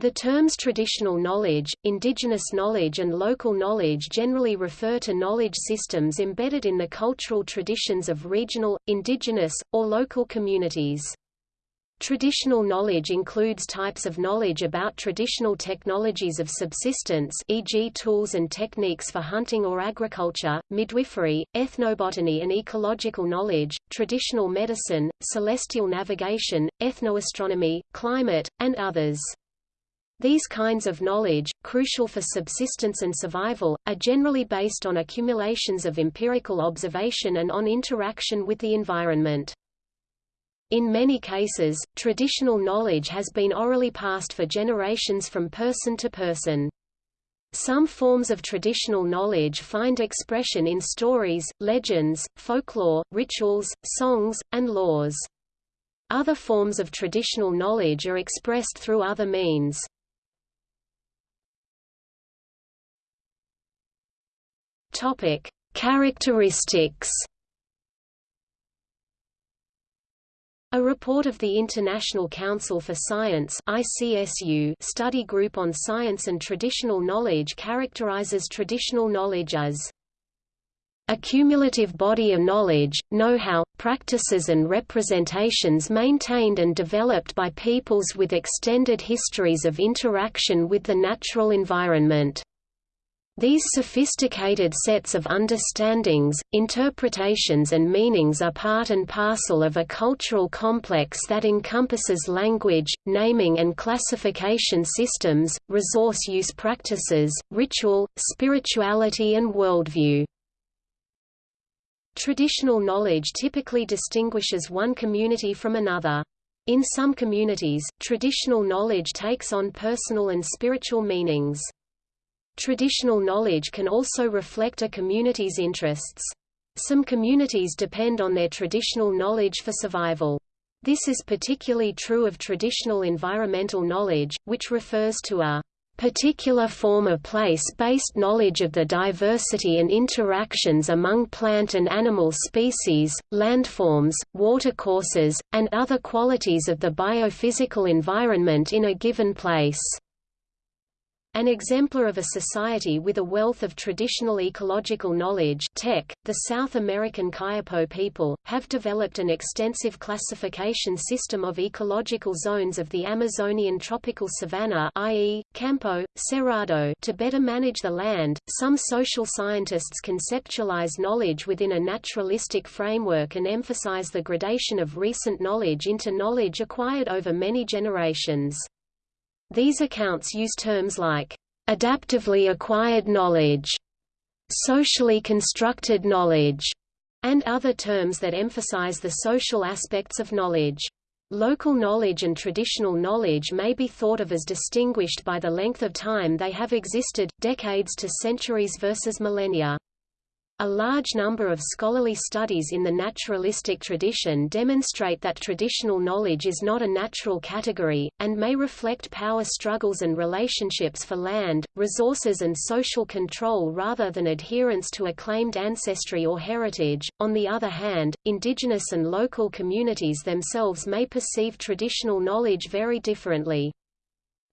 The terms traditional knowledge, indigenous knowledge and local knowledge generally refer to knowledge systems embedded in the cultural traditions of regional, indigenous, or local communities. Traditional knowledge includes types of knowledge about traditional technologies of subsistence e.g. tools and techniques for hunting or agriculture, midwifery, ethnobotany and ecological knowledge, traditional medicine, celestial navigation, ethnoastronomy, climate, and others. These kinds of knowledge, crucial for subsistence and survival, are generally based on accumulations of empirical observation and on interaction with the environment. In many cases, traditional knowledge has been orally passed for generations from person to person. Some forms of traditional knowledge find expression in stories, legends, folklore, rituals, songs, and laws. Other forms of traditional knowledge are expressed through other means. Topic: Characteristics. A report of the International Council for Science ICSU study group on science and traditional knowledge characterizes traditional knowledge as a cumulative body of knowledge, know-how, practices and representations maintained and developed by peoples with extended histories of interaction with the natural environment. These sophisticated sets of understandings, interpretations and meanings are part and parcel of a cultural complex that encompasses language, naming and classification systems, resource use practices, ritual, spirituality and worldview. Traditional knowledge typically distinguishes one community from another. In some communities, traditional knowledge takes on personal and spiritual meanings. Traditional knowledge can also reflect a community's interests. Some communities depend on their traditional knowledge for survival. This is particularly true of traditional environmental knowledge, which refers to a particular form of place-based knowledge of the diversity and interactions among plant and animal species, landforms, watercourses, and other qualities of the biophysical environment in a given place. An exemplar of a society with a wealth of traditional ecological knowledge TEK, the South American Kayapo people, have developed an extensive classification system of ecological zones of the Amazonian tropical savanna i.e., Campo, Cerrado to better manage the land. Some social scientists conceptualize knowledge within a naturalistic framework and emphasize the gradation of recent knowledge into knowledge acquired over many generations. These accounts use terms like adaptively acquired knowledge, socially constructed knowledge, and other terms that emphasize the social aspects of knowledge. Local knowledge and traditional knowledge may be thought of as distinguished by the length of time they have existed, decades to centuries versus millennia. A large number of scholarly studies in the naturalistic tradition demonstrate that traditional knowledge is not a natural category, and may reflect power struggles and relationships for land, resources and social control rather than adherence to a claimed ancestry or heritage. On the other hand, indigenous and local communities themselves may perceive traditional knowledge very differently.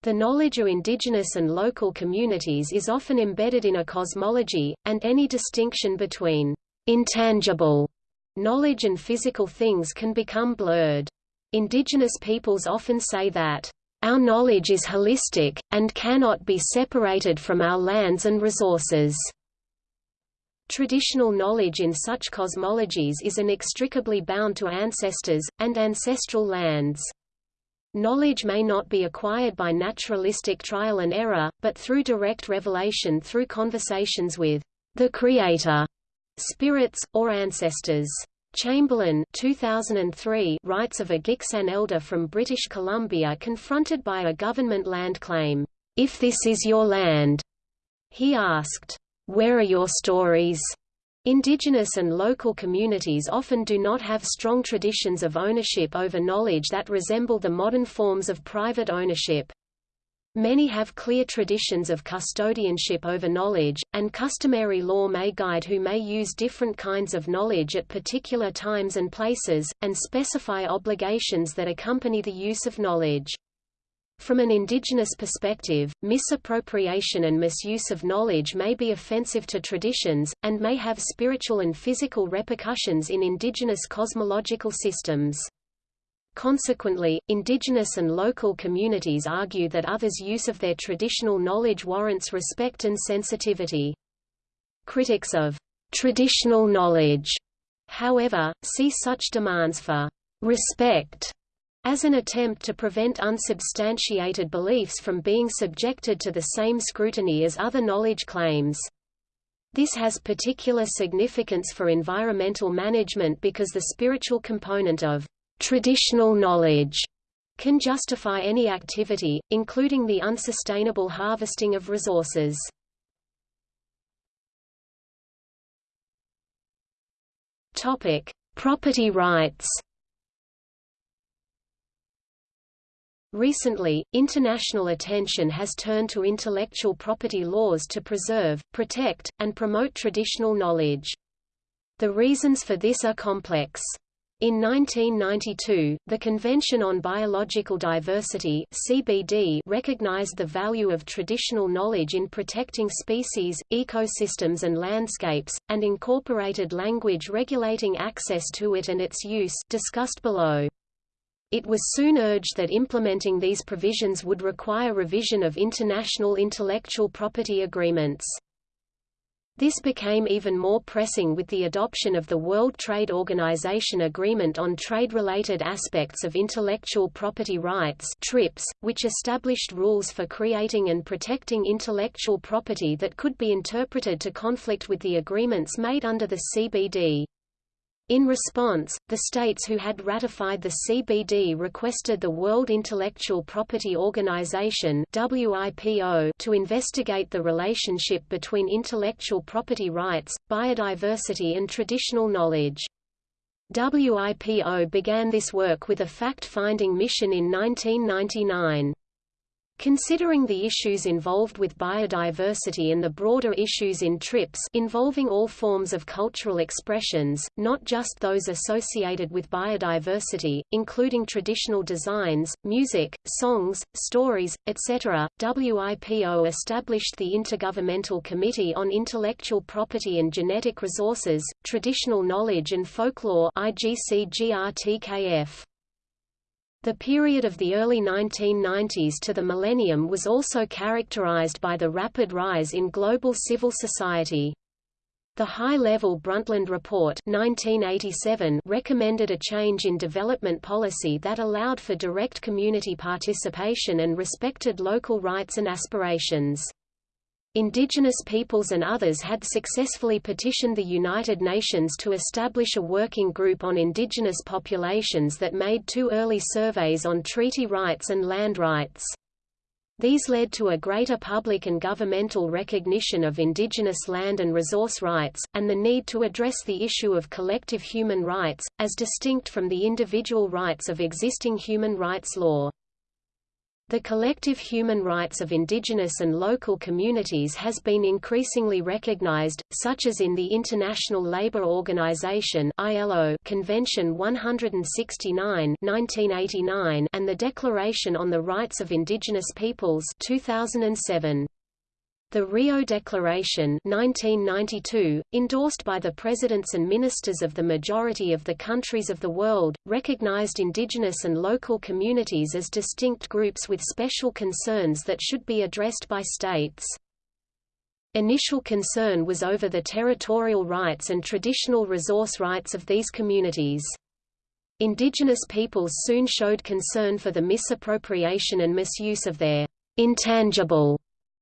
The knowledge of indigenous and local communities is often embedded in a cosmology, and any distinction between intangible knowledge and physical things can become blurred. Indigenous peoples often say that, our knowledge is holistic, and cannot be separated from our lands and resources. Traditional knowledge in such cosmologies is inextricably bound to ancestors, and ancestral lands. Knowledge may not be acquired by naturalistic trial and error, but through direct revelation through conversations with the Creator, spirits, or ancestors. Chamberlain 2003 writes of a Gitxsan elder from British Columbia confronted by a government land claim, "'If this is your land?' He asked, "'Where are your stories?' Indigenous and local communities often do not have strong traditions of ownership over knowledge that resemble the modern forms of private ownership. Many have clear traditions of custodianship over knowledge, and customary law may guide who may use different kinds of knowledge at particular times and places, and specify obligations that accompany the use of knowledge. From an indigenous perspective, misappropriation and misuse of knowledge may be offensive to traditions, and may have spiritual and physical repercussions in indigenous cosmological systems. Consequently, indigenous and local communities argue that others' use of their traditional knowledge warrants respect and sensitivity. Critics of traditional knowledge, however, see such demands for respect as an attempt to prevent unsubstantiated beliefs from being subjected to the same scrutiny as other knowledge claims. This has particular significance for environmental management because the spiritual component of traditional knowledge can justify any activity, including the unsustainable harvesting of resources. Property rights. Recently, international attention has turned to intellectual property laws to preserve, protect, and promote traditional knowledge. The reasons for this are complex. In 1992, the Convention on Biological Diversity (CBD) recognized the value of traditional knowledge in protecting species, ecosystems and landscapes and incorporated language regulating access to it and its use discussed below. It was soon urged that implementing these provisions would require revision of international intellectual property agreements. This became even more pressing with the adoption of the World Trade Organization Agreement on Trade-Related Aspects of Intellectual Property Rights TRIPS, which established rules for creating and protecting intellectual property that could be interpreted to conflict with the agreements made under the CBD. In response, the states who had ratified the CBD requested the World Intellectual Property Organization WIPO to investigate the relationship between intellectual property rights, biodiversity and traditional knowledge. WIPO began this work with a fact-finding mission in 1999. Considering the issues involved with biodiversity and the broader issues in TRIPS involving all forms of cultural expressions, not just those associated with biodiversity, including traditional designs, music, songs, stories, etc., WIPO established the Intergovernmental Committee on Intellectual Property and Genetic Resources, Traditional Knowledge and Folklore IGCGRTKF. The period of the early 1990s to the millennium was also characterized by the rapid rise in global civil society. The High-Level Brundtland Report 1987 recommended a change in development policy that allowed for direct community participation and respected local rights and aspirations. Indigenous peoples and others had successfully petitioned the United Nations to establish a working group on indigenous populations that made two early surveys on treaty rights and land rights. These led to a greater public and governmental recognition of indigenous land and resource rights, and the need to address the issue of collective human rights, as distinct from the individual rights of existing human rights law. The collective human rights of indigenous and local communities has been increasingly recognized, such as in the International Labour Organization (ILO) Convention 169 (1989) and the Declaration on the Rights of Indigenous Peoples 2007. The Rio Declaration 1992, endorsed by the presidents and ministers of the majority of the countries of the world, recognized indigenous and local communities as distinct groups with special concerns that should be addressed by states. Initial concern was over the territorial rights and traditional resource rights of these communities. Indigenous peoples soon showed concern for the misappropriation and misuse of their intangible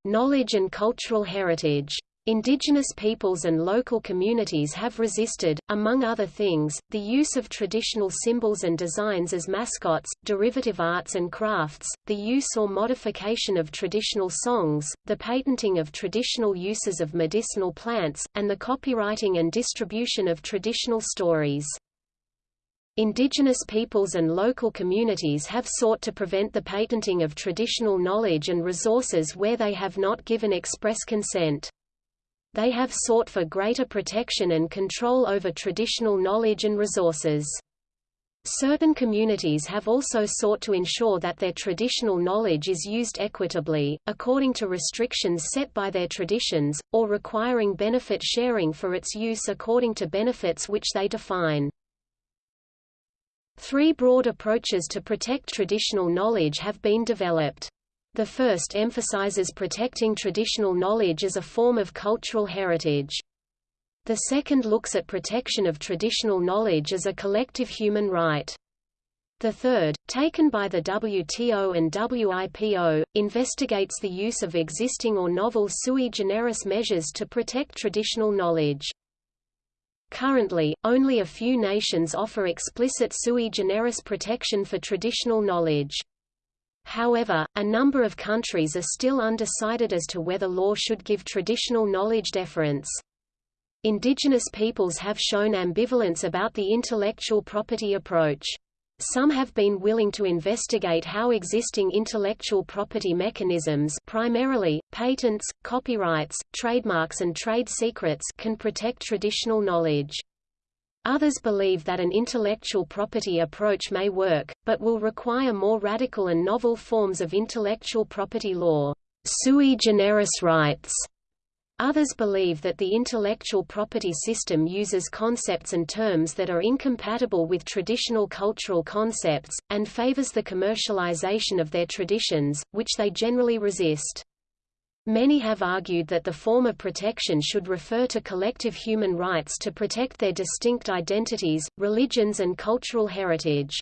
Knowledge and cultural heritage. Indigenous peoples and local communities have resisted, among other things, the use of traditional symbols and designs as mascots, derivative arts and crafts, the use or modification of traditional songs, the patenting of traditional uses of medicinal plants, and the copyrighting and distribution of traditional stories. Indigenous peoples and local communities have sought to prevent the patenting of traditional knowledge and resources where they have not given express consent. They have sought for greater protection and control over traditional knowledge and resources. Certain communities have also sought to ensure that their traditional knowledge is used equitably, according to restrictions set by their traditions, or requiring benefit sharing for its use according to benefits which they define. Three broad approaches to protect traditional knowledge have been developed. The first emphasizes protecting traditional knowledge as a form of cultural heritage. The second looks at protection of traditional knowledge as a collective human right. The third, taken by the WTO and WIPO, investigates the use of existing or novel sui generis measures to protect traditional knowledge. Currently, only a few nations offer explicit sui generis protection for traditional knowledge. However, a number of countries are still undecided as to whether law should give traditional knowledge deference. Indigenous peoples have shown ambivalence about the intellectual property approach. Some have been willing to investigate how existing intellectual property mechanisms primarily, patents, copyrights, trademarks and trade secrets can protect traditional knowledge. Others believe that an intellectual property approach may work, but will require more radical and novel forms of intellectual property law sui generis rights Others believe that the intellectual property system uses concepts and terms that are incompatible with traditional cultural concepts, and favors the commercialization of their traditions, which they generally resist. Many have argued that the former protection should refer to collective human rights to protect their distinct identities, religions and cultural heritage.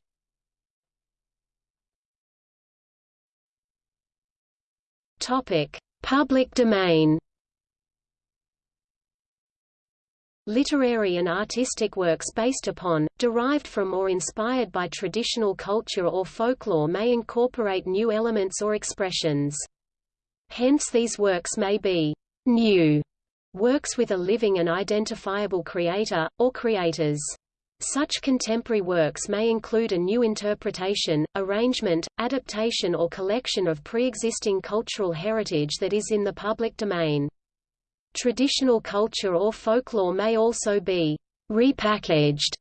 Public domain Literary and artistic works based upon, derived from or inspired by traditional culture or folklore may incorporate new elements or expressions. Hence these works may be new works with a living and identifiable creator, or creators. Such contemporary works may include a new interpretation, arrangement, adaptation or collection of pre-existing cultural heritage that is in the public domain. Traditional culture or folklore may also be repackaged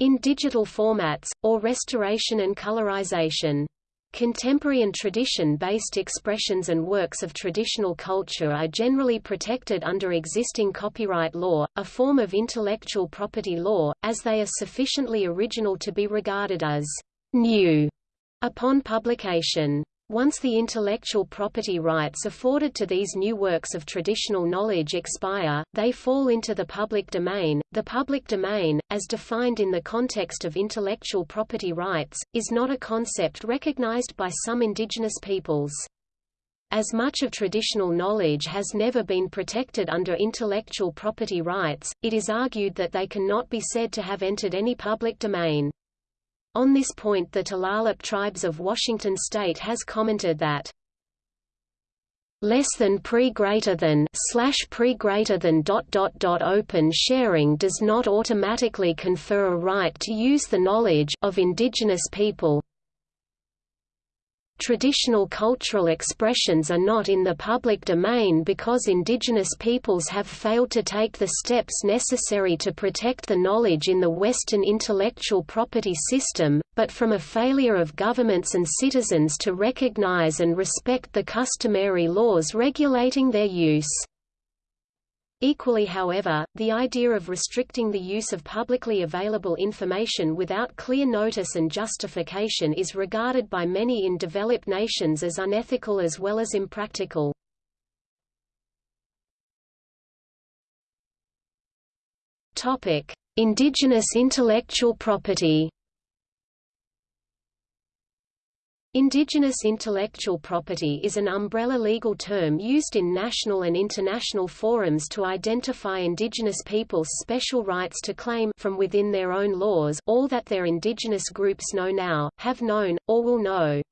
in digital formats, or restoration and colorization. Contemporary and tradition-based expressions and works of traditional culture are generally protected under existing copyright law, a form of intellectual property law, as they are sufficiently original to be regarded as new upon publication. Once the intellectual property rights afforded to these new works of traditional knowledge expire, they fall into the public domain. The public domain, as defined in the context of intellectual property rights, is not a concept recognized by some indigenous peoples. As much of traditional knowledge has never been protected under intellectual property rights, it is argued that they cannot be said to have entered any public domain. On this point the Tulalip tribes of Washington state has commented that less than pre greater than slash pre greater than dot dot dot open sharing does not automatically confer a right to use the knowledge of indigenous people Traditional cultural expressions are not in the public domain because indigenous peoples have failed to take the steps necessary to protect the knowledge in the Western intellectual property system, but from a failure of governments and citizens to recognize and respect the customary laws regulating their use. Equally however, the idea of restricting the use of publicly available information without clear notice and justification is regarded by many in developed nations as unethical as well as impractical. Indigenous intellectual property Indigenous intellectual property is an umbrella legal term used in national and international forums to identify indigenous peoples' special rights to claim from within their own laws all that their indigenous groups know now, have known, or will know.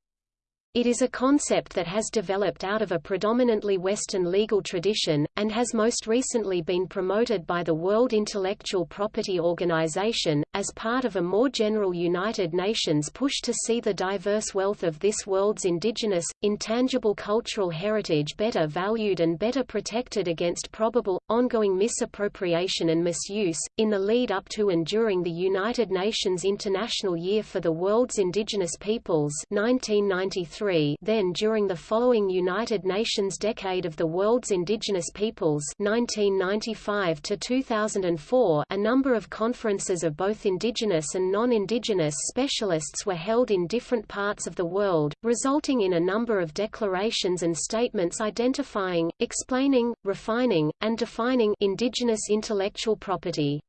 It is a concept that has developed out of a predominantly Western legal tradition, and has most recently been promoted by the World Intellectual Property Organization, as part of a more general United Nations push to see the diverse wealth of this world's indigenous, intangible cultural heritage better valued and better protected against probable, ongoing misappropriation and misuse. In the lead up to and during the United Nations International Year for the World's Indigenous Peoples 1993, then during the following United Nations Decade of the World's Indigenous Peoples 1995 to 2004 a number of conferences of both indigenous and non-indigenous specialists were held in different parts of the world, resulting in a number of declarations and statements identifying, explaining, refining, and defining indigenous intellectual property.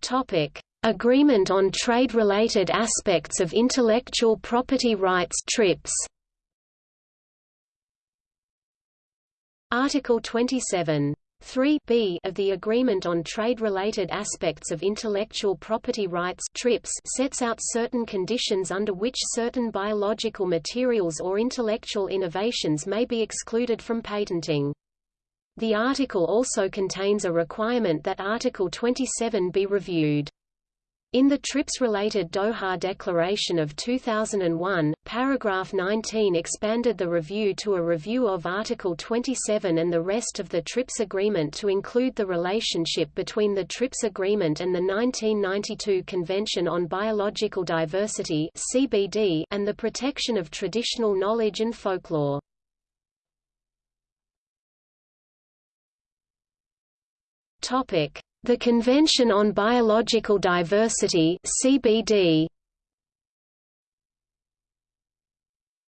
Topic: Agreement on Trade-Related Aspects of Intellectual Property Rights TRIPS Article 27 3b of the Agreement on Trade-Related Aspects of Intellectual Property Rights TRIPS sets out certain conditions under which certain biological materials or intellectual innovations may be excluded from patenting. The article also contains a requirement that Article 27 be reviewed. In the TRIPS-related Doha Declaration of 2001, paragraph 19 expanded the review to a review of Article 27 and the rest of the TRIPS agreement to include the relationship between the TRIPS agreement and the 1992 Convention on Biological Diversity (CBD) and the protection of traditional knowledge and folklore. Topic: the Convention on Biological Diversity CBD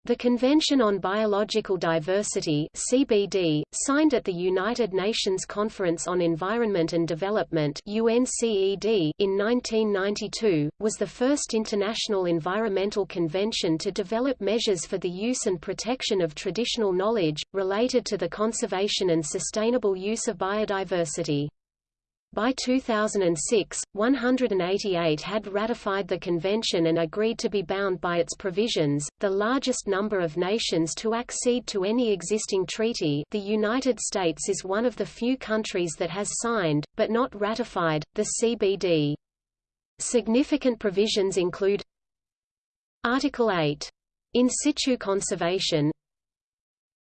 The Convention on Biological Diversity CBD, signed at the United Nations Conference on Environment and Development UNCED in 1992, was the first international environmental convention to develop measures for the use and protection of traditional knowledge, related to the conservation and sustainable use of biodiversity. By 2006, 188 had ratified the convention and agreed to be bound by its provisions, the largest number of nations to accede to any existing treaty the United States is one of the few countries that has signed, but not ratified, the CBD. Significant provisions include Article 8. In situ conservation,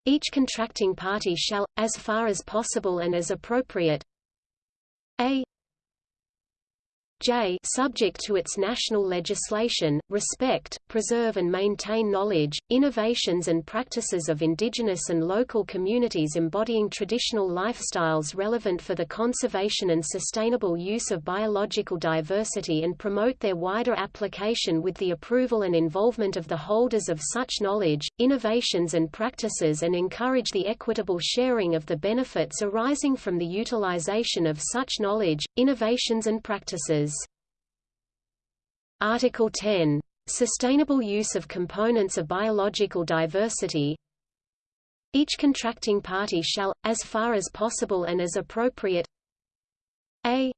each contracting party shall, as far as possible and as appropriate, a J subject to its national legislation, respect, preserve and maintain knowledge, innovations and practices of indigenous and local communities embodying traditional lifestyles relevant for the conservation and sustainable use of biological diversity and promote their wider application with the approval and involvement of the holders of such knowledge, innovations and practices and encourage the equitable sharing of the benefits arising from the utilization of such knowledge, innovations and practices. Article 10. Sustainable use of components of biological diversity Each contracting party shall, as far as possible and as appropriate a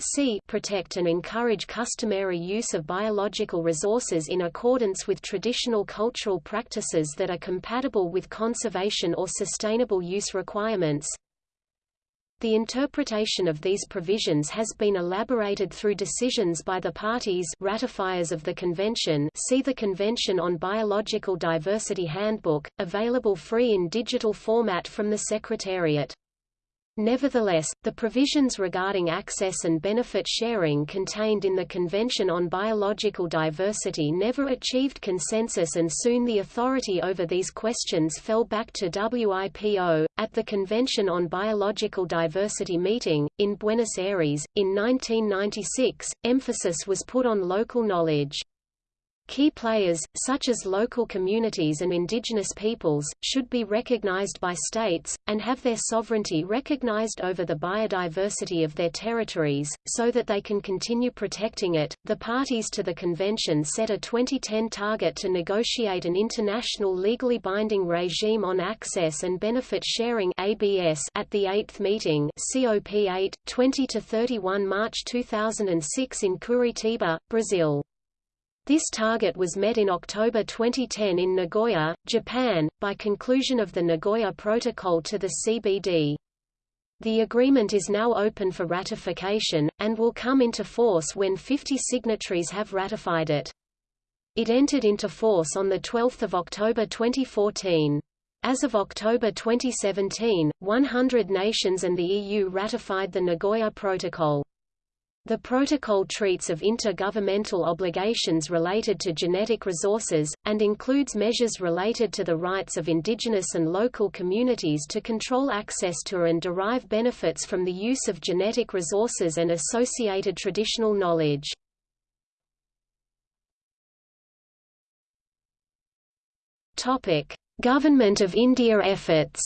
c protect and encourage customary use of biological resources in accordance with traditional cultural practices that are compatible with conservation or sustainable use requirements the interpretation of these provisions has been elaborated through decisions by the parties ratifiers of the convention see the Convention on Biological Diversity Handbook, available free in digital format from the Secretariat. Nevertheless, the provisions regarding access and benefit sharing contained in the Convention on Biological Diversity never achieved consensus and soon the authority over these questions fell back to WIPO. At the Convention on Biological Diversity meeting, in Buenos Aires, in 1996, emphasis was put on local knowledge. Key players, such as local communities and indigenous peoples, should be recognized by states, and have their sovereignty recognized over the biodiversity of their territories, so that they can continue protecting it. The parties to the convention set a 2010 target to negotiate an international legally binding regime on access and benefit sharing (ABS) at the 8th meeting COP8, 20 to 31 March 2006 in Curitiba, Brazil. This target was met in October 2010 in Nagoya, Japan, by conclusion of the Nagoya Protocol to the CBD. The agreement is now open for ratification, and will come into force when 50 signatories have ratified it. It entered into force on 12 October 2014. As of October 2017, 100 nations and the EU ratified the Nagoya Protocol. The protocol treats of intergovernmental obligations related to genetic resources, and includes measures related to the rights of indigenous and local communities to control access to and derive benefits from the use of genetic resources and associated traditional knowledge. Government of India efforts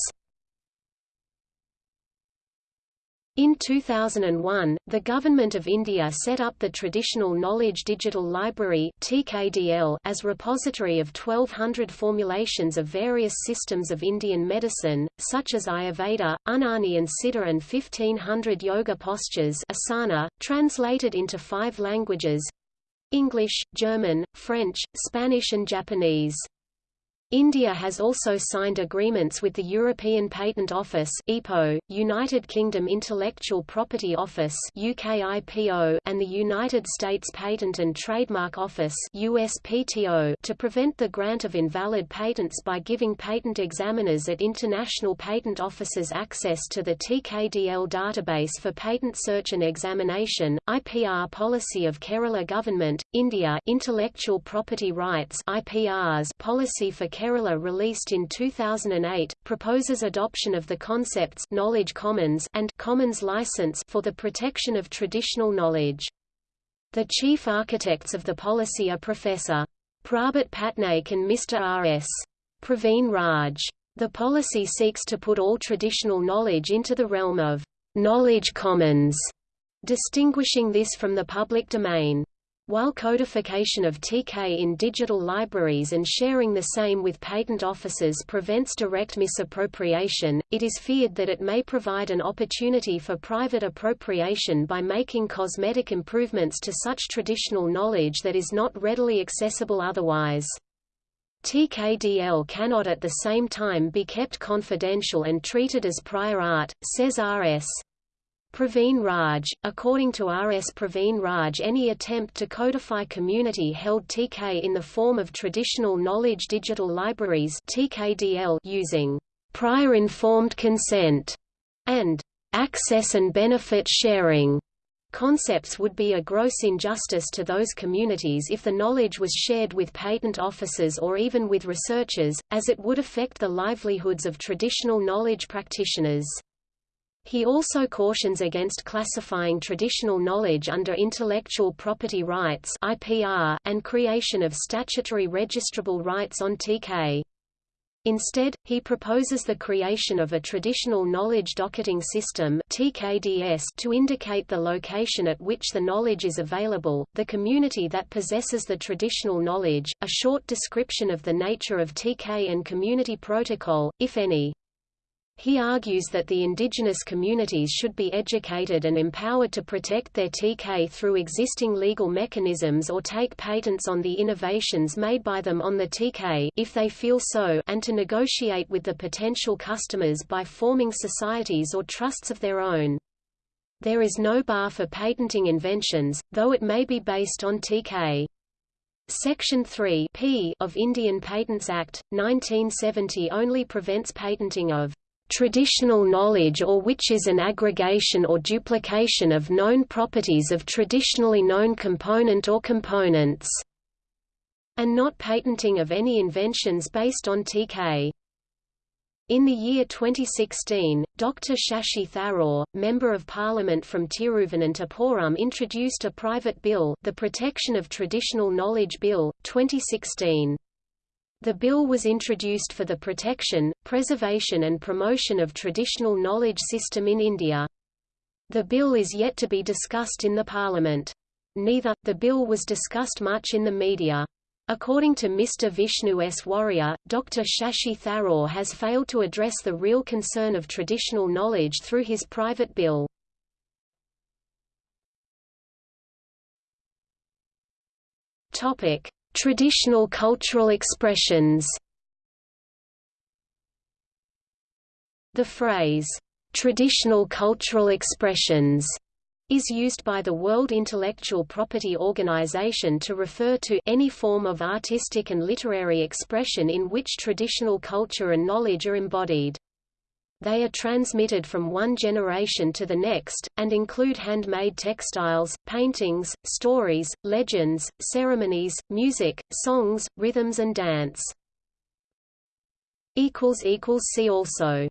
In 2001, the Government of India set up the Traditional Knowledge Digital Library (TKDL) as repository of 1200 formulations of various systems of Indian medicine, such as Ayurveda, Unani and Siddha and 1500 yoga postures asana, translated into five languages English, German, French, Spanish and Japanese. India has also signed agreements with the European Patent Office (EPO), United Kingdom Intellectual Property Office (UKIPO), and the United States Patent and Trademark Office (USPTO) to prevent the grant of invalid patents by giving patent examiners at international patent offices access to the TKDL database for patent search and examination. IPR policy of Kerala government, India Intellectual Property Rights (IPRs) policy for Kerala released in 2008, proposes adoption of the concepts knowledge commons and commons license for the protection of traditional knowledge. The chief architects of the policy are Professor. Prabhat Patnaik and Mr. R.S. Praveen Raj. The policy seeks to put all traditional knowledge into the realm of knowledge commons, distinguishing this from the public domain. While codification of TK in digital libraries and sharing the same with patent offices prevents direct misappropriation, it is feared that it may provide an opportunity for private appropriation by making cosmetic improvements to such traditional knowledge that is not readily accessible otherwise. TKDL cannot at the same time be kept confidential and treated as prior art, says R.S. Praveen Raj. According to R.S. Praveen Raj any attempt to codify community-held TK in the form of traditional knowledge digital libraries TKDL using prior informed consent and access and benefit sharing concepts would be a gross injustice to those communities if the knowledge was shared with patent offices or even with researchers, as it would affect the livelihoods of traditional knowledge practitioners. He also cautions against classifying traditional knowledge under intellectual property rights (IPR) and creation of statutory registrable rights on TK. Instead, he proposes the creation of a traditional knowledge docketing system (TKDS) to indicate the location at which the knowledge is available, the community that possesses the traditional knowledge, a short description of the nature of TK and community protocol, if any. He argues that the indigenous communities should be educated and empowered to protect their TK through existing legal mechanisms or take patents on the innovations made by them on the TK if they feel so and to negotiate with the potential customers by forming societies or trusts of their own. There is no bar for patenting inventions, though it may be based on TK. Section 3 P of Indian Patents Act, 1970 only prevents patenting of traditional knowledge or which is an aggregation or duplication of known properties of traditionally known component or components, and not patenting of any inventions based on TK. In the year 2016, Dr. Shashi Tharoor, Member of Parliament from Tiruvananthapuram introduced a private bill, the Protection of Traditional Knowledge Bill, 2016. The bill was introduced for the protection, preservation and promotion of traditional knowledge system in India. The bill is yet to be discussed in the parliament. Neither, the bill was discussed much in the media. According to Mr. Vishnu S. Warrier, Dr. Shashi Tharoor has failed to address the real concern of traditional knowledge through his private bill. Topic: Traditional cultural expressions. The phrase traditional cultural expressions is used by the World Intellectual Property Organization to refer to any form of artistic and literary expression in which traditional culture and knowledge are embodied. They are transmitted from one generation to the next, and include handmade textiles, paintings, stories, legends, ceremonies, music, songs, rhythms and dance. See also